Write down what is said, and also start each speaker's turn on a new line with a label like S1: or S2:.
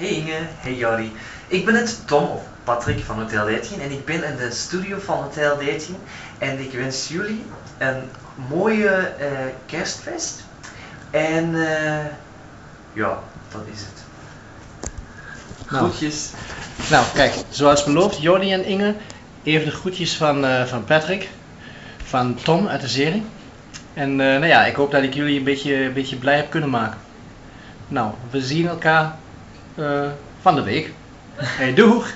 S1: Hey Inge, hey Jordi. Ik ben het Tom of Patrick van Hotel 13 en ik ben in de studio van Hotel 13 en ik wens jullie een mooie eh, kerstfest. En eh, ja, dat is het.
S2: Nou.
S1: Groetjes.
S2: Nou, kijk, zoals beloofd, Jordi en Inge, even de groetjes van, eh, van Patrick, van Tom uit de serie. En eh, nou ja, ik hoop dat ik jullie een beetje, een beetje blij heb kunnen maken. Nou, we zien elkaar van de week. Hey, doeg!